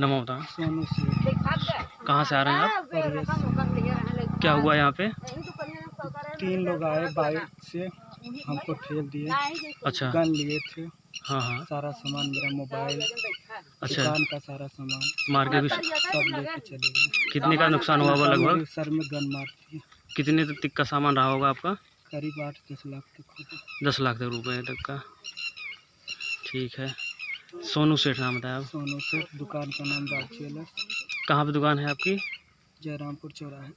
नमो से कहाँ से आ रहे हैं आप? क्या हुआ यहाँ पे? तीन लोग आए बाइक से हमको ठेल दिए अच्छा। गन लिए थे हाँ हाँ। सारा सामान मेरा मोबाइल अच्छा। दुकान का सारा सामान मार के भी सब लेके चले गए। कितने का नुकसान हुआ होगा लगभग? सर में गन मार कितने तक का सामान रहा होगा आपका? करीब आठ दस लाख तक दस लाख तक रुपए तक का। ठीक है। सोनू सेठ नाम बताया आप। सोनू से दुकान का नाम राज ज्वेलर्स कहाँ पे दुकान है आपकी? जयरामपुर चौराहे।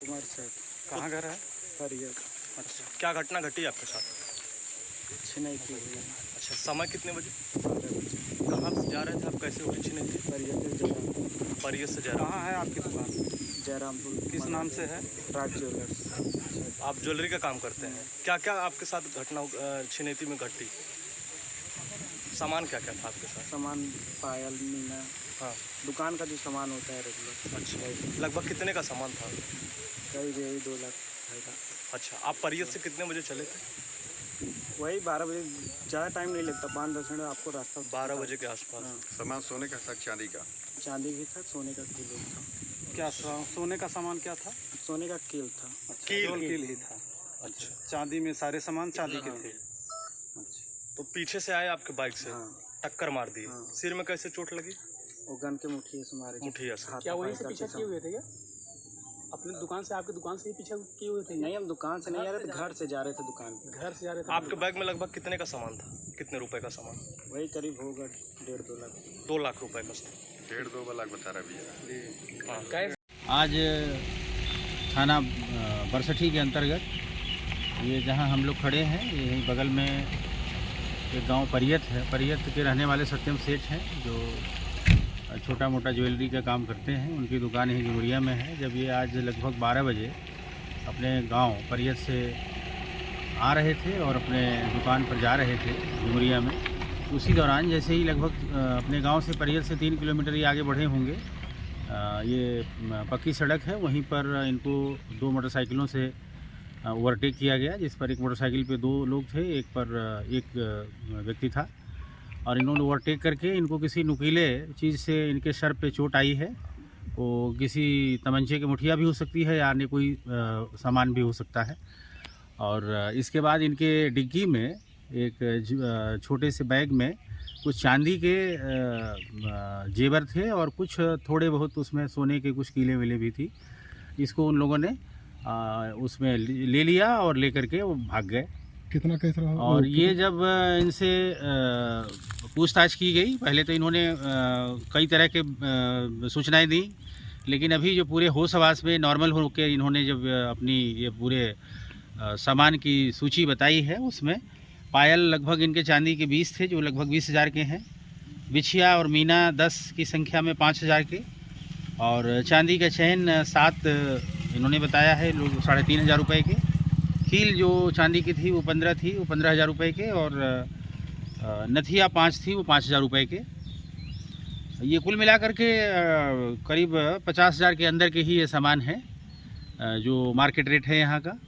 कुमार सेठ। कहाँ घर है? अच्छा क्या घटना घटी आपके साथ? छिनाई की हुई अच्छा समय कितने बजे? कहाँ से जा रहे थे आप? कैसे हुई छिने थी परियर से जयरामपुर। परियत से जा रहे कहाँ है आपकी दुकान? जयरामपुर किस नाम से है? राज ज्वेलर्स। आप ज्वेलरी का काम करते हैं। क्या क्या आपके साथ घटना छिनेती में घटी? सामान क्या क्या था आपके साथ? सामान पायल मीना। हाँ। दुकान का जो सामान होता है रेगुलर अच्छा। लगभग कितने का सामान था? करीब यही दो लाख ढाई लाख अच्छा। आप परियत से कितने बजे चले थे? वही बारह बजे ज़्यादा टाइम नहीं लगता। पाँच दस मिनट आपको रास्ता बारह बजे के आसपास। हाँ। सामान सोने का था चांदी का? चांदी भी था सोने का किलो था। क्या सा- सोने का सामान क्या था? सोने का कील था। अच्छा कील। कील ही था। अच्छा। चांदी में सारे सामान चांदी के हाँ। थे तो पीछे से आए आपके बाइक से? हाँ। टक्कर मार दी। हाँ। सिर में कैसे चोट लगी? वो गन के मुठिए से। मारे मुठिया से क्या वहीं से पीछे किए हुए थे क्या? अपने दुकान से आपकी दुकान से ही पीछे किए हुए थे? नहीं हम दुकान से नहीं आ रहे थे घर से जा रहे थे दुकान पे। घर से जा रहे थे। आपके बैग में लगभग कितने का सामान था? कितने रुपए का सामान? वही करीब होगा डेढ़ दो लाख। दो लाख रुपए का सामान। डेढ़ दो लाख बता रहा भैया। हाँ। आज थाना बरसठी के अंतर्गत ये जहाँ हम लोग खड़े हैं यहीं बगल में एक गाँव परियत है। परियत के रहने वाले सत्यम सेठ हैं जो छोटा मोटा ज्वेलरी का काम करते हैं। उनकी दुकान यहीं डुमरिया में है। जब ये आज लगभग 12 बजे अपने गाँव परियत से आ रहे थे और अपने दुकान पर जा रहे थे डुमरिया में उसी दौरान जैसे ही लगभग अपने गाँव से परियल से तीन किलोमीटर ही आगे बढ़े होंगे ये पक्की सड़क है। वहीं पर इनको दो मोटरसाइकिलों से ओवरटेक किया गया, जिस पर एक मोटरसाइकिल पे दो लोग थे, एक पर एक व्यक्ति था। और इन्होंने ओवरटेक करके इनको किसी नुकीले चीज़ से इनके सर पे चोट आई है, वो किसी तमंचे की मुठिया भी हो सकती है या अन्य कोई सामान भी हो सकता है। और इसके बाद इनके डिग्गी में एक छोटे से बैग में कुछ चांदी के जेवर थे और कुछ थोड़े बहुत उसमें सोने के कुछ कीले वीले भी थी। इसको उन लोगों ने उसमें ले लिया और लेकर के वो भाग गए। कितना केस रहा? और ये जब इनसे पूछताछ की गई पहले तो इन्होंने कई तरह के सूचनाएँ दी लेकिन अभी जो पूरे होश आवास में नॉर्मल होकर इन्होंने जब अपनी ये पूरे सामान की सूची बताई है उसमें पायल लगभग इनके चांदी के बीस थे, जो लगभग बीस हज़ार के हैं। बिछिया और मीना दस की संख्या में पाँच हज़ार के। और चांदी का चैन सात, इन्होंने बताया है, लोग साढ़े तीन हज़ार रुपये के। कील जो चांदी की थी, वो पंद्रह थी, वो पंद्रह हज़ार रुपये के। और नथिया पाँच थी, वो पाँच हज़ार रुपये के। ये कुल मिलाकर के करीब पचास हज़ार के अंदर के ही ये सामान है। जो मार्केट रेट है यहाँ का,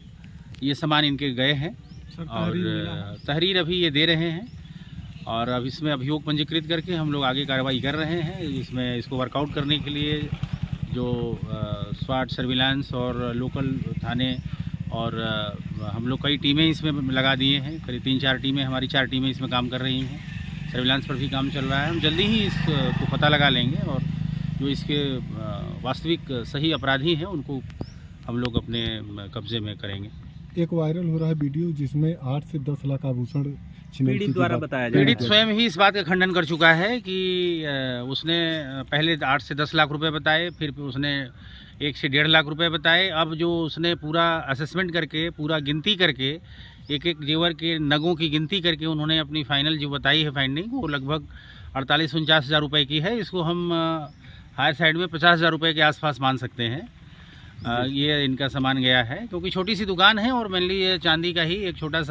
ये सामान इनके गए हैं। और तहरीर अभी ये दे रहे हैं और अब इसमें अभियोग पंजीकृत करके हम लोग आगे कार्रवाई कर रहे हैं। इसमें इसको वर्कआउट करने के लिए जो स्वाट सर्विलांस और लोकल थाने और हम लोग कई टीमें इसमें लगा दिए हैं। करीब तीन चार टीमें हमारी चार टीमें इसमें काम कर रही हैं। सर्विलांस पर भी काम चल रहा है। हम जल्दी ही इसको पता लगा लेंगे और जो इसके वास्तविक सही अपराधी हैं उनको हम लोग अपने कब्जे में करेंगे। एक वायरल हो रहा है वीडियो जिसमें आठ से दस लाख आभूषण छिनौती की बात- पीड़ित स्वयं ही इस बात का खंडन कर चुका है कि उसने पहले आठ से दस लाख रुपए बताए फिर उसने एक से डेढ़ लाख रुपए बताए। अब जो उसने पूरा असेसमेंट करके पूरा गिनती करके एक एक जेवर के नगों की गिनती करके उन्होंने अपनी फाइनल जो बताई है फाइंडिंग वो लगभग अड़तालीस उनचास हज़ार रुपये की है। इसको हम हायर साइड में पचास हज़ार रुपये के आसपास मान सकते हैं। ये इनका सामान गया है, क्योंकि छोटी सी दुकान है और मेनली ये चांदी का ही एक छोटा सा